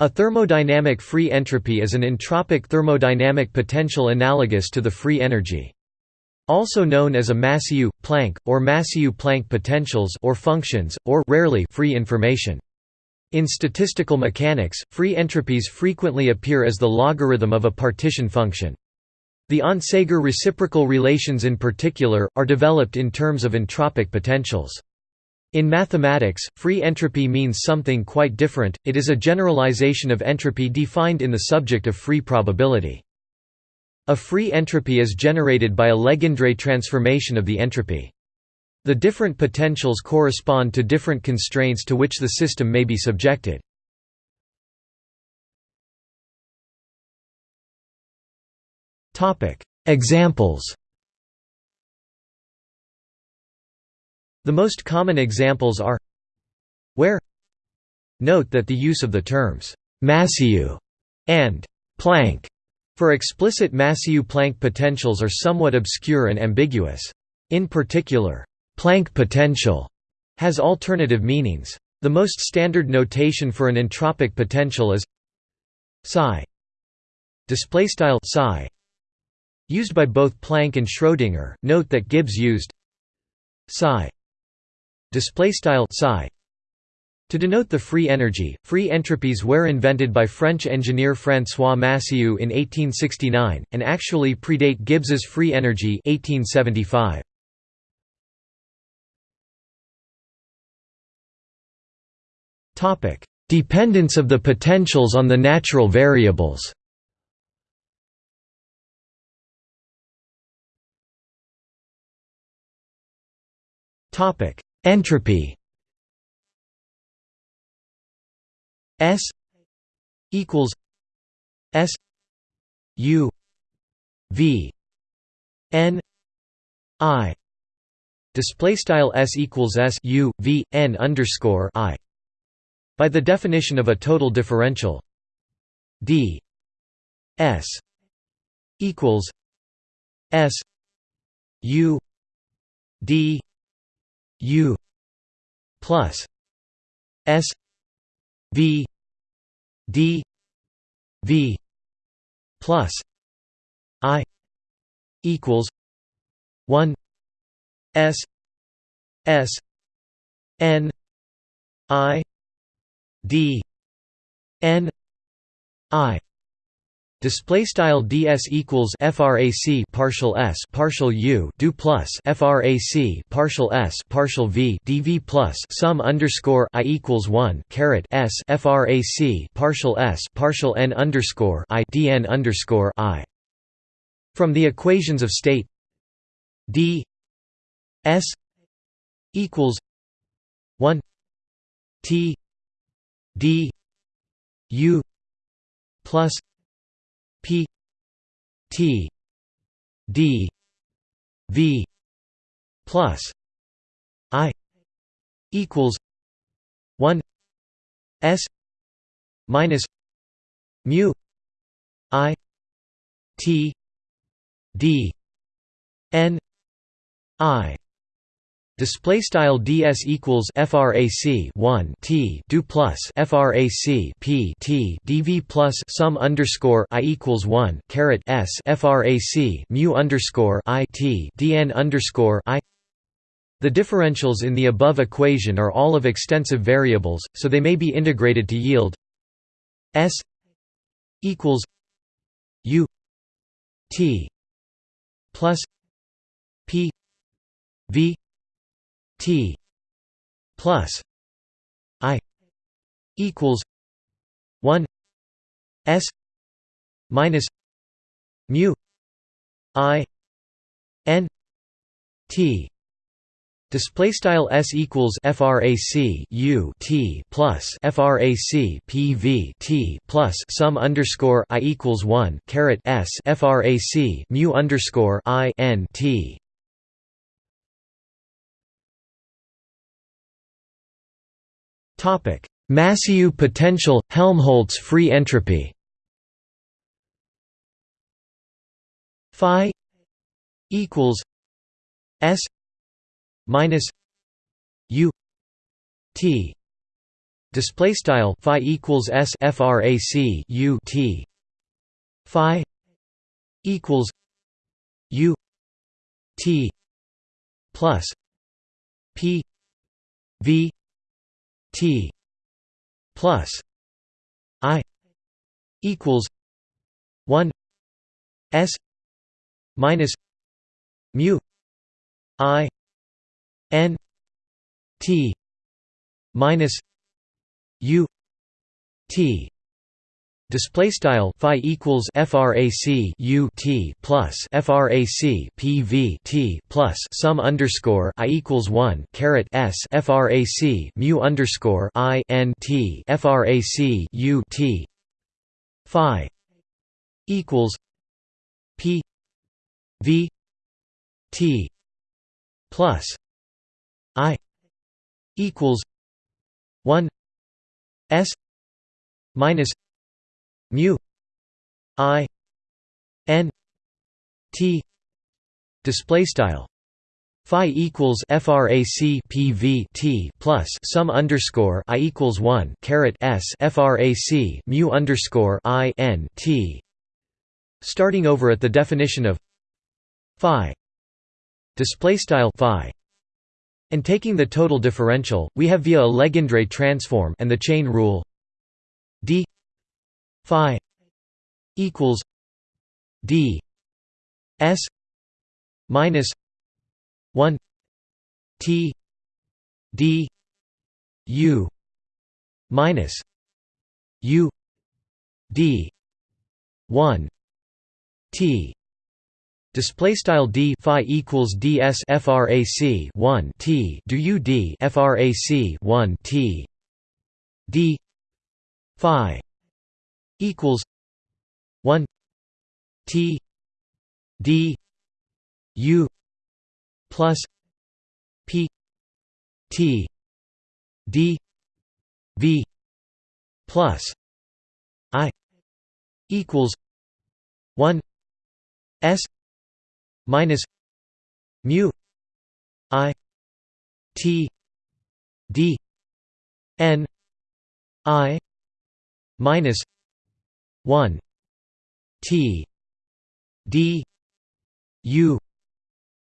A thermodynamic free entropy is an entropic thermodynamic potential analogous to the free energy. Also known as a Massieu, Planck, or Massieu-Planck potentials or functions, or rarely free information. In statistical mechanics, free entropies frequently appear as the logarithm of a partition function. The Onsager reciprocal relations in particular, are developed in terms of entropic potentials. In mathematics, free entropy means something quite different, it is a generalization of entropy defined in the subject of free probability. A free entropy is generated by a Legendre transformation of the entropy. The different potentials correspond to different constraints to which the system may be subjected. Examples The most common examples are where Note that the use of the terms Massieu and Planck for explicit Massieu-Planck potentials are somewhat obscure and ambiguous. In particular, Planck potential has alternative meanings. The most standard notation for an entropic potential is psi display style psi used by both Planck and Schrödinger. Note that Gibbs used psi display style psi to denote the free energy, free entropies were invented by French engineer François Massieu in 1869, and actually predate Gibbs's free energy 1875. Dependence of the potentials on the natural variables Entropy S equals S U V N I. Display style S equals S U V N underscore I. By the definition of a total differential d s equals s u d u plus s v d v plus i equals 1 s s n i d n i Display style ds equals frac partial s partial u do plus frac partial s partial v dv plus sum underscore i equals one caret s frac partial s partial n underscore i dn underscore i. From the equations of state d s equals one t d u plus p t d v plus i equals 1 s minus mu i t d n i Display style ds equals frac 1 t do plus frac p t dv plus sum underscore i equals 1 caret s frac mu underscore i t dn underscore i. The differentials in the above equation are all of extensive variables, so they may be integrated to yield s equals u t plus p v T plus I equals one S minus mu I N T. Display style s equals frac u t plus frac pv t plus sum underscore i equals one caret s frac mu underscore i n t Massieu potential – Helmholtz free entropy. Phi equals s minus u t. Display style phi equals s frac u t. Phi equals u t plus p v t plus i equals 1 s minus mu i n t minus u t Display style phi equals frac u t plus frac p v t plus sum underscore i equals one caret s frac mu underscore i n t frac u t phi equals p v t plus i equals one s minus mu i n t display style. Phi equals frac pv t plus sum underscore i equals 1 caret s frac mu underscore i n t. Starting over at the definition of phi display style phi and taking the total differential we have via a Legendre transform and the chain rule d phi equals d s minus 1 t d u minus u d 1 t. Display style d phi equals ds frac 1 t. Do u d frac 1 t. D phi equals 1 t d u plus p t d v plus i equals 1 s minus mu i t d n i minus 1 t d u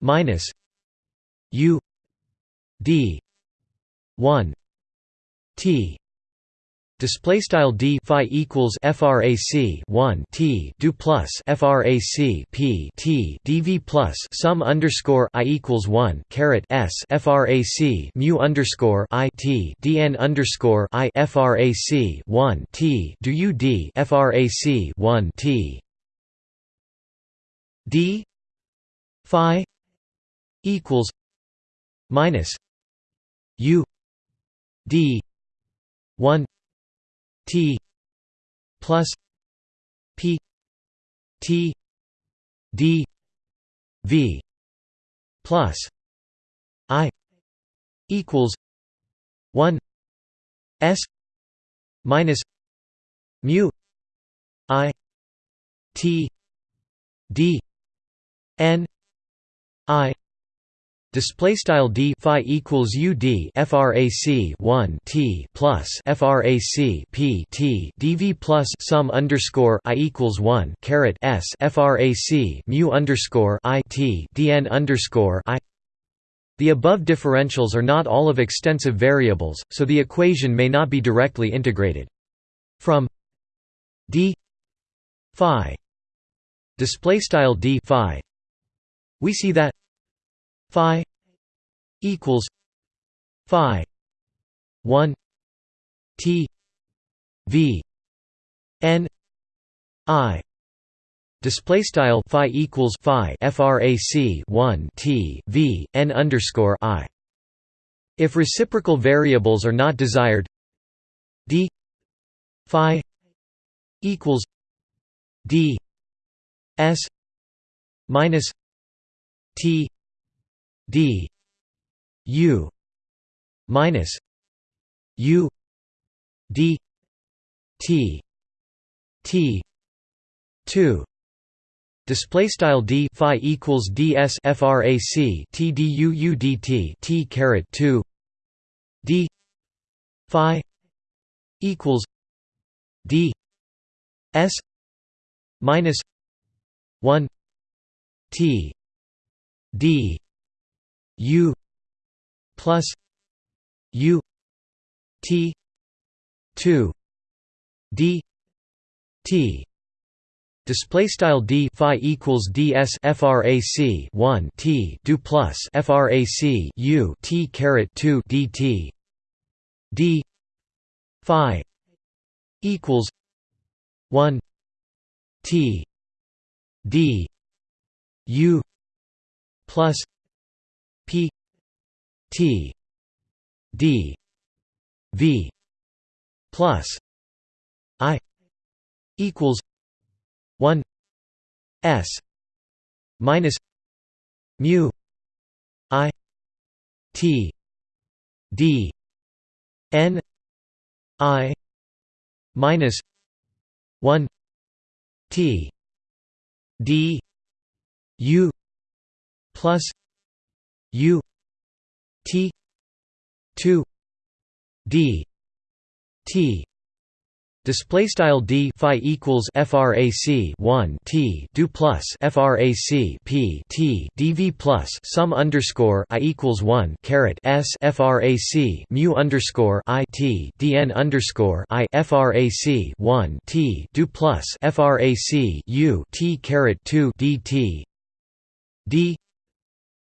minus u d 1 t Display style d phi equals frac 1 t do plus frac p t dv plus sum underscore i equals 1 caret s frac mu underscore i t dn underscore i frac 1 t do u d frac 1 t. D phi equals minus u d 1 T plus P T D V plus I equals one S minus mu I T D N I Display style d phi equals u d frac 1 t plus frac p t dv plus sum underscore i equals 1 caret s frac mu underscore i t dn underscore i. The above differentials are not all of extensive variables, so the equation may not be directly integrated. From d phi display style d phi we see that phi equals phi 1 t v n i. Display style phi equals phi frac 1 t v n underscore i. If reciprocal variables are not desired d phi equals d s minus t d u minus u d t t 2 Display style d phi equals ds frac t d u u d t t caret 2 d phi equals d s minus 1 t d u plus u t 2 d t. Display style d phi equals ds frac 1 t do plus frac u t caret 2 dt d phi equals 1 t d u plus p t d v plus i equals 1 s minus mu i t d n i minus 1 t d u plus u t 2 d t Display style d phi equals frac 1 t do plus frac p t dv plus sum underscore i equals 1 caret s frac mu underscore i t dn underscore i frac 1 t do plus frac u t caret 2 dt d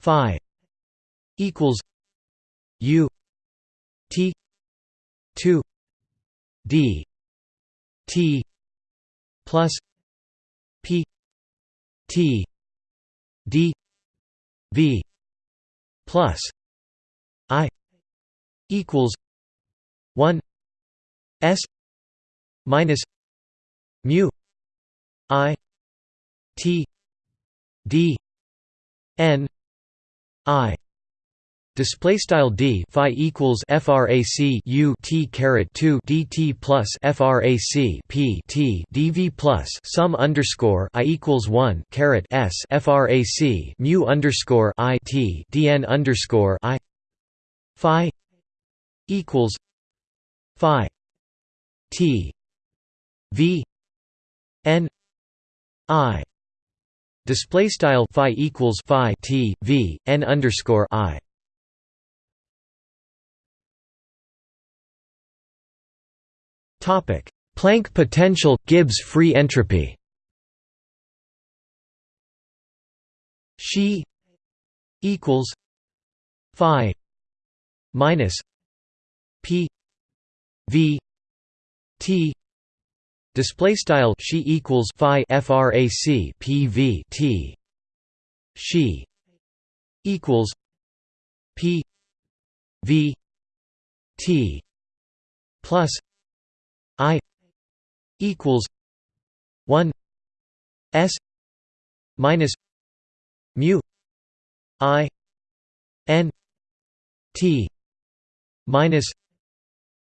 phi equals u t 2 d T plus P T D V plus I equals one S minus mu I T D N I Display style d phi equals frac u t caret 2 dt plus frac p t dv plus sum underscore i equals 1 caret s frac mu underscore i t dn underscore i phi equals phi t v n i. Display style phi equals phi t v n underscore i Planck potential Gibbs free entropy. She equals phi minus p v t. Display style she equals phi frac p v t. She equals p v t plus I equals one S minus mu I N T minus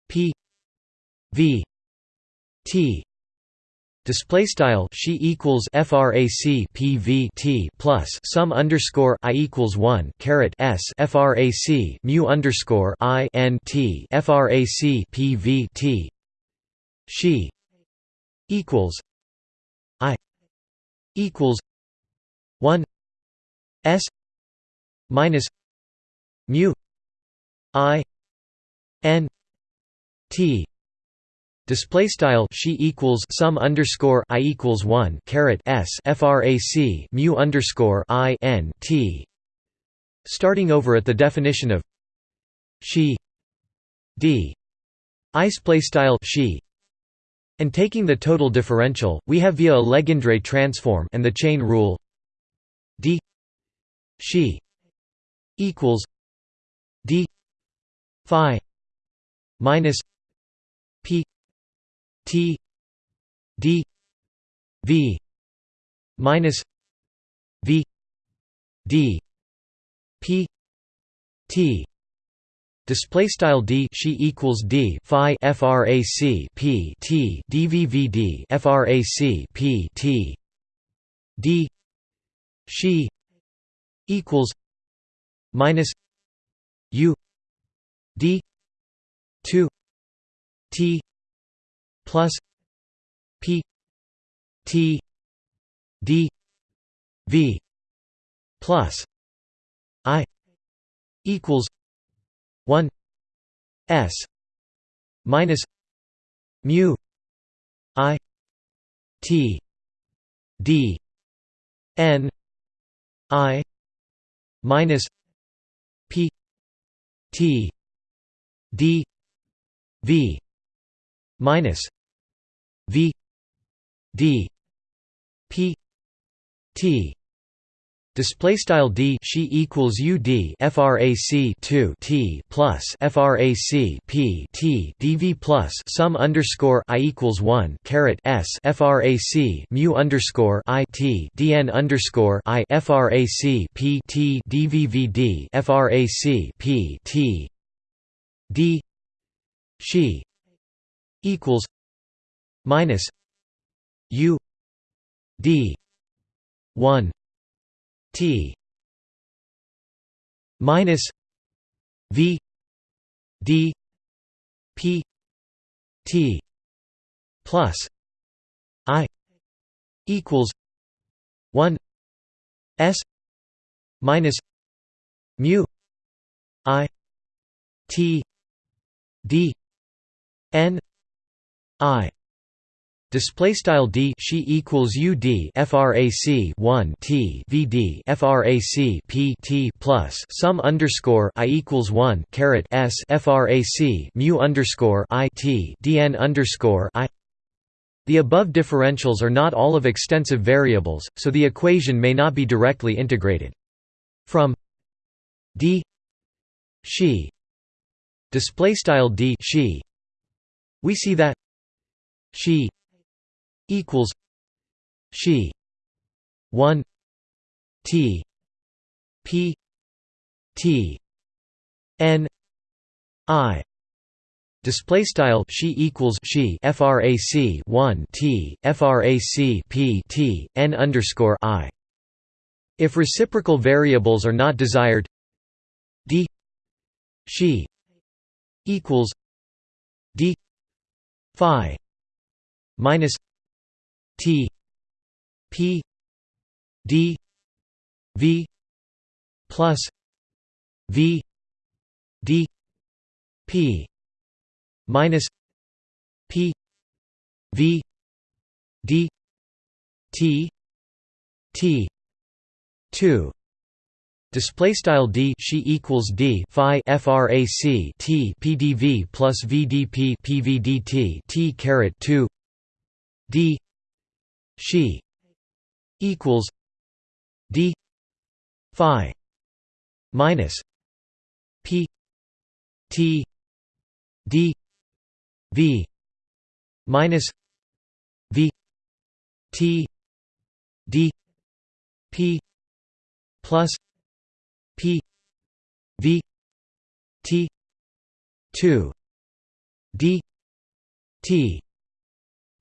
P V T. Display style she equals frac pv t plus sum underscore i equals one caret s frac mu underscore i n t frac pv t she equals i equals 1 s minus mu i n t Display style she equals sum underscore i equals one caret s frac mu underscore i n t. Starting over at the definition of she d i display style she and taking the total differential, we have via a Legendre transform and the chain rule d she equals d phi minus p t d v minus v d p t display style d she equals d phi frac p t dvvd frac p t. D. She equals minus u d 2 t plus p t d v plus i equals 1 s minus mu i t d n i minus p t d v minus v d p t Display style d she equals u d frac 2 t plus frac p t dv plus sum underscore i equals 1 caret s frac mu underscore i t dn underscore i frac p t dvvd frac p t d she equals minus u d 1 T minus V D P T plus I equals one S minus mu I T D N I Display style d she equals u d frac 1 t v d frac p t plus sum underscore i equals 1 caret s frac mu underscore i t dn underscore i. The above differentials are not all of extensive variables, so the equation may not be directly integrated. From d she display style d she we see that she equals she 1 t p t n i. Display style she equals she frac 1 t frac p t n underscore i. If reciprocal variables are not desired d she equals d phi minus T P D V plus V D P minus P V D T T two. Display style d she equals d phi frac t pdv plus vdp pvdt t caret two. D she equals d phi minus p t d v minus v t d p plus p v t 2 d t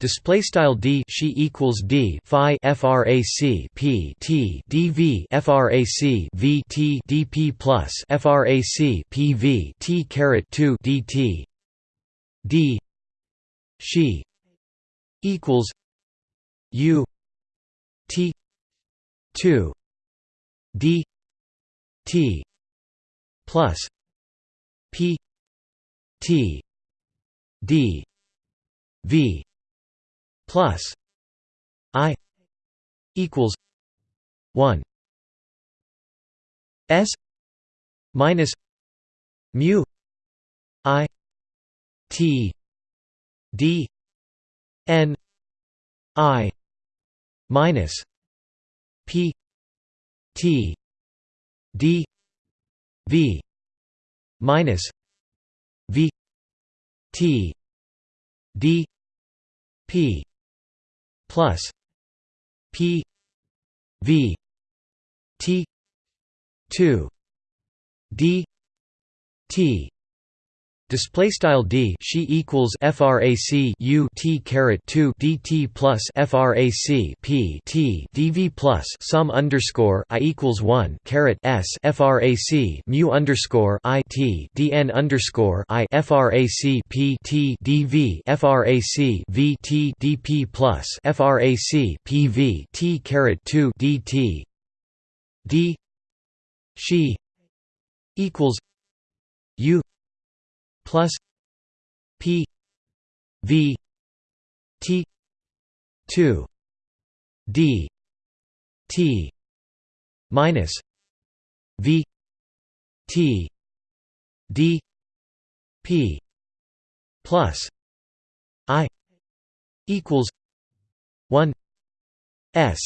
Display style d she equals d phi frac p t dv frac v t dp plus frac pv t caret 2 dt d. She equals u t 2 d t plus p t d v plus i equals 1 s minus mu i t d n i minus p t d v minus v t d p plus P V T two D T Display style d she equals frac u t caret 2 dt plus frac p t dv plus sum underscore i equals 1 caret s frac mu underscore i t dn underscore i frac p t dv frac v t dp plus frac pv t caret 2 dt d she equals u plus P V T two D T minus V T D P plus I equals one S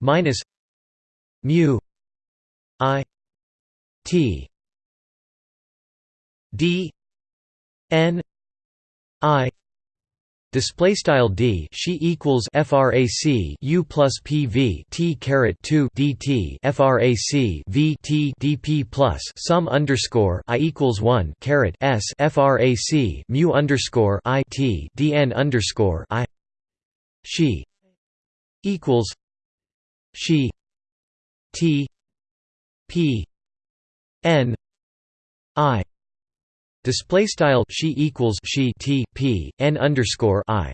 minus mu I T d n i display style d she equals frac u plus pv t caret 2 dt frac v t dp plus sum underscore i equals 1 caret s frac mu underscore i t dn underscore i she equals she t p n i Display style she equals she t p n underscore i.